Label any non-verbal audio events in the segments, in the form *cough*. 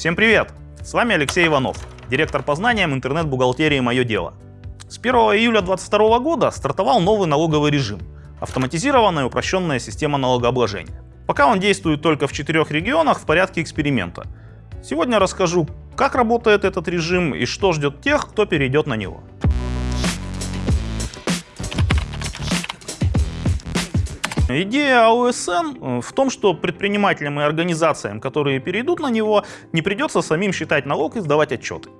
Всем привет! С вами Алексей Иванов, директор по знаниям интернет-бухгалтерии «Мое дело». С 1 июля 2022 года стартовал новый налоговый режим – автоматизированная упрощенная система налогообложения. Пока он действует только в четырех регионах в порядке эксперимента. Сегодня расскажу, как работает этот режим и что ждет тех, кто перейдет на него. Идея АОСН э, в том, что предпринимателям и организациям, которые перейдут на него, не придется самим считать налог и сдавать отчеты.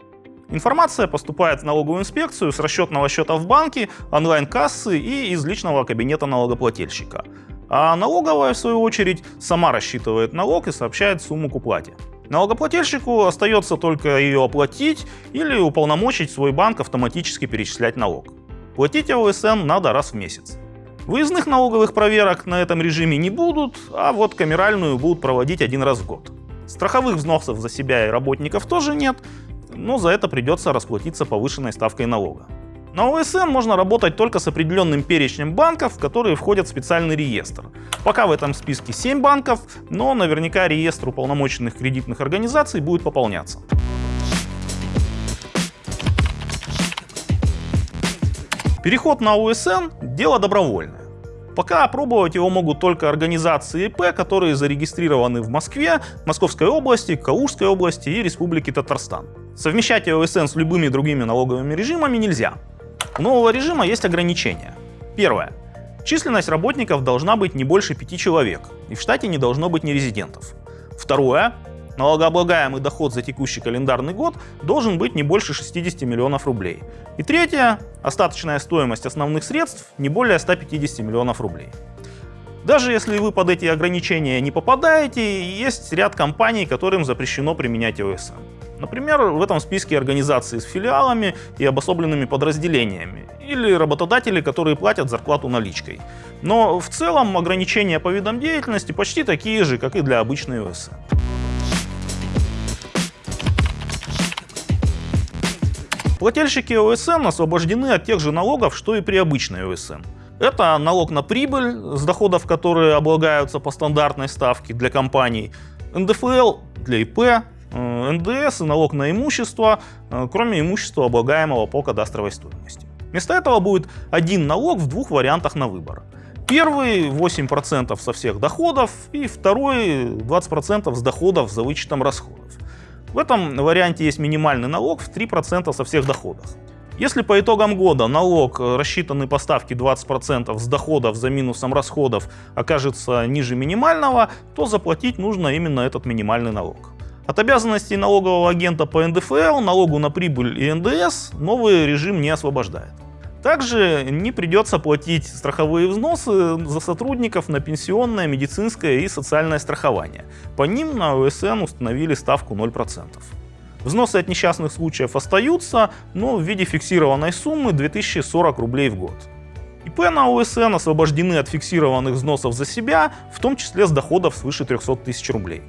Информация поступает в налоговую инспекцию с расчетного счета в банке, онлайн-кассы и из личного кабинета налогоплательщика. А налоговая, в свою очередь, сама рассчитывает налог и сообщает сумму к уплате. Налогоплательщику остается только ее оплатить или уполномочить свой банк автоматически перечислять налог. Платить АОСН надо раз в месяц. Выездных налоговых проверок на этом режиме не будут, а вот камеральную будут проводить один раз в год. Страховых взносов за себя и работников тоже нет, но за это придется расплатиться повышенной ставкой налога. На ОСН можно работать только с определенным перечнем банков, которые входят в специальный реестр. Пока в этом списке 7 банков, но наверняка реестр уполномоченных кредитных организаций будет пополняться. Переход на ОСН – дело добровольное. Пока опробовать его могут только организации ИП, которые зарегистрированы в Москве, Московской области, Калужской области и Республике Татарстан. Совмещать ОСН с любыми другими налоговыми режимами нельзя. У нового режима есть ограничения. Первое. Численность работников должна быть не больше 5 человек, и в штате не должно быть нерезидентов. Второе. Налогооблагаемый доход за текущий календарный год должен быть не больше 60 миллионов рублей. И третье. Остаточная стоимость основных средств не более 150 миллионов рублей. Даже если вы под эти ограничения не попадаете, есть ряд компаний, которым запрещено применять ОСН. Например, в этом списке организации с филиалами и обособленными подразделениями, или работодатели, которые платят зарплату наличкой. Но в целом ограничения по видам деятельности почти такие же, как и для обычной ОСН. Плательщики ОСН освобождены от тех же налогов, что и при обычной ОСН. Это налог на прибыль, с доходов которые облагаются по стандартной ставке для компаний, НДФЛ для ИП, э, НДС и налог на имущество, э, кроме имущества, облагаемого по кадастровой стоимости. Вместо этого будет один налог в двух вариантах на выбор. Первый 8% со всех доходов и второй 20% с доходов за вычетом расходов. В этом варианте есть минимальный налог в 3% со всех доходов. Если по итогам года налог, э, рассчитанный по ставке 20% с доходов за минусом расходов, окажется ниже минимального, то заплатить нужно именно этот минимальный налог. От обязанностей налогового агента по НДФЛ, налогу на прибыль и НДС новый режим не освобождает. Также не придется платить страховые взносы за сотрудников на пенсионное, медицинское и социальное страхование. По ним на ОСН установили ставку 0%. Взносы от несчастных случаев остаются, но в виде фиксированной суммы 2040 рублей в год. ИП на ОСН освобождены от фиксированных взносов за себя, в том числе с доходов свыше 300 тысяч рублей.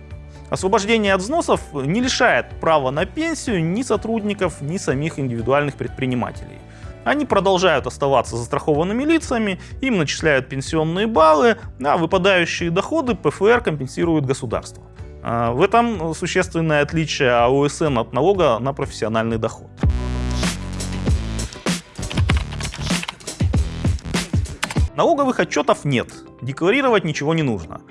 Освобождение от взносов не лишает права на пенсию ни сотрудников, ни самих индивидуальных предпринимателей. Они продолжают оставаться застрахованными лицами, им начисляют пенсионные баллы, а выпадающие доходы ПФР компенсирует государство. А, в этом существенное отличие АОСН от налога на профессиональный доход. Налоговых отчетов нет, декларировать ничего не нужно.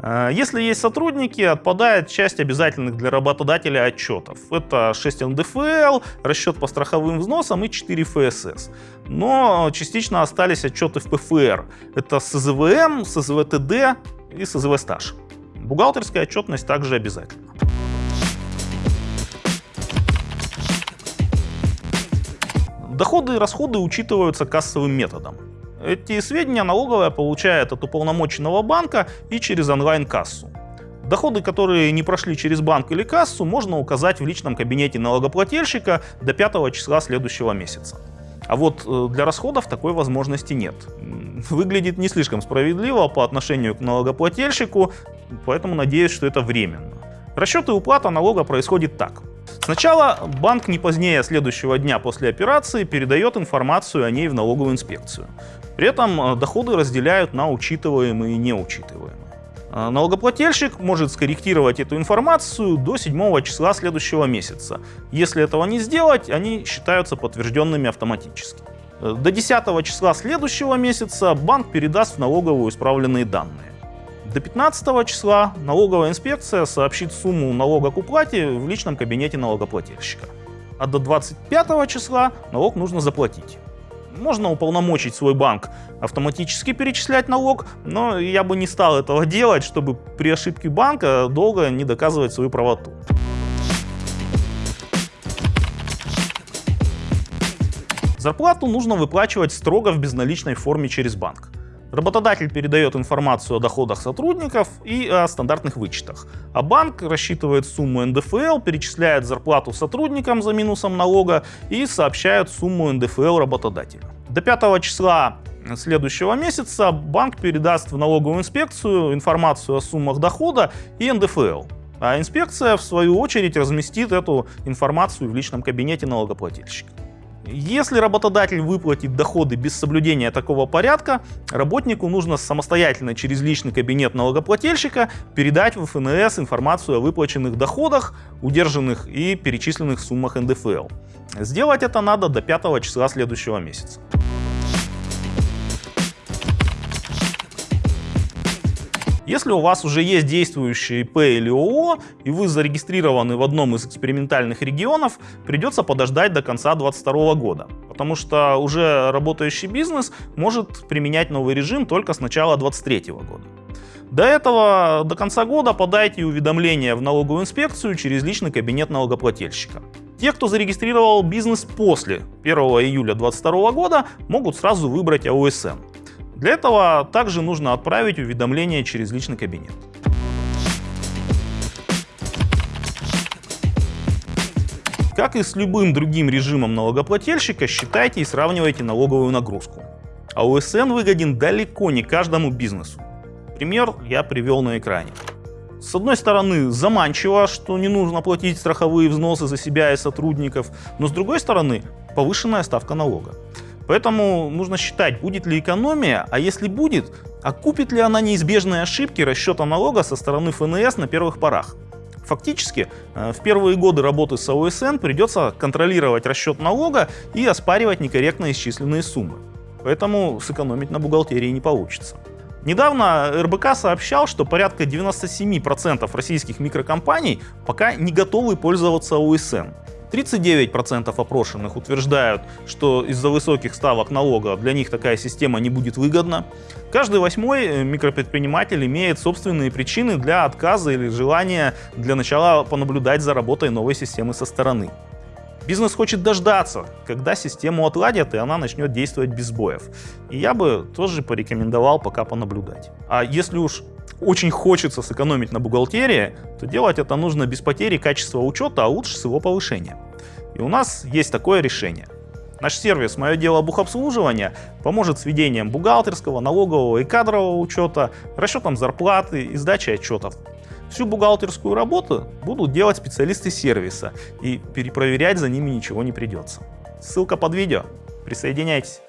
Э, если есть сотрудники, отпадает часть обязательных для работодателя отчетов. Это 6 НДФЛ, расчет по страховым взносам и 4 ФСС. Но частично остались отчеты в ПФР. Это СЗВМ, СЗВТД и СЗВ стаж. Бухгалтерская отчетность также обязательна. Доходы и расходы учитываются кассовым методом. Эти сведения налоговая получает от уполномоченного банка и через онлайн-кассу. Доходы, которые не прошли через банк или кассу, можно указать в личном кабинете налогоплательщика до 5 числа следующего месяца. А вот э, для расходов такой возможности нет. Выглядит не слишком справедливо по отношению к налогоплательщику, поэтому надеюсь, что это временно. Расчет и уплата налога происходит так. Сначала банк не позднее следующего дня после операции передает информацию о ней в налоговую инспекцию. При этом э, доходы разделяют на учитываемые и неучитываемые. А, налогоплательщик может скорректировать эту информацию до 7 числа следующего месяца. Если этого не сделать, они считаются подтвержденными автоматически. Э, до 10 числа следующего месяца банк передаст в налоговую исправленные данные. До 15 числа налоговая инспекция сообщит сумму налога к уплате в личном кабинете налогоплательщика. А до 25 числа налог нужно заплатить. Можно уполномочить свой банк автоматически перечислять налог, но я бы не стал этого *laughs* делать, чтобы при ошибке банка долго не доказывать свою правоту. Зарплату нужно выплачивать строго в безналичной форме через банк. Работодатель передает информацию о доходах сотрудников и о стандартных вычетах. А банк рассчитывает сумму НДФЛ, перечисляет зарплату сотрудникам за минусом налога и сообщает сумму НДФЛ работодателю. До 5 числа следующего месяца банк передаст в налоговую инспекцию информацию о суммах дохода и НДФЛ. А инспекция, в свою очередь, разместит эту информацию в личном кабинете налогоплательщика. Если работодатель выплатит доходы без соблюдения такого порядка, работнику нужно самостоятельно через личный кабинет налогоплательщика передать в ФНС информацию о выплаченных доходах, удержанных и перечисленных суммах НДФЛ. Сделать это надо до 5 числа следующего месяца. Если у вас уже есть действующий ИП или ООО, и вы зарегистрированы в одном из экспериментальных регионов, придется подождать до конца 2022 года. Потому что уже работающий бизнес может применять новый режим только с начала 2023 года. До этого, до конца года подайте уведомление в налоговую инспекцию через личный кабинет налогоплательщика. Те, кто зарегистрировал бизнес после 1 июля 2022 года, могут сразу выбрать АОСН. Для этого также нужно отправить уведомление через личный кабинет. Как и с любым другим режимом налогоплательщика, считайте и сравнивайте налоговую нагрузку. А ОСН выгоден далеко не каждому бизнесу. Пример я привел на экране. С одной стороны, заманчиво, что не нужно платить страховые взносы за себя и сотрудников, но с другой стороны, повышенная ставка налога. Поэтому нужно считать, будет ли экономия, а если будет, окупит ли она неизбежные ошибки расчета налога со стороны ФНС на первых порах. Фактически, э, в первые годы работы с ОСН придется контролировать расчет налога и оспаривать некорректно исчисленные суммы. Поэтому сэкономить на бухгалтерии не получится. Недавно РБК сообщал, что порядка 97% российских микрокомпаний пока не готовы пользоваться ОСН. 39% опрошенных утверждают, что из-за высоких ставок налога для них такая система не будет выгодна. Каждый восьмой э, микропредприниматель имеет собственные причины для отказа или желания для начала понаблюдать за работой новой системы со стороны. Бизнес хочет дождаться, когда систему отладят и она начнет действовать без сбоев. И я бы тоже порекомендовал пока понаблюдать. А если уж очень хочется сэкономить на бухгалтерии, то делать это нужно без потери качества учета, а лучше с его повышения. И у нас есть такое решение. Наш сервис «Мое дело бухобслуживания» поможет с ведением бухгалтерского, налогового и кадрового учета, расчетом зарплаты и сдачей отчетов. Всю бухгалтерскую работу будут делать специалисты сервиса, и перепроверять за ними ничего не придется. Ссылка под видео. Присоединяйтесь.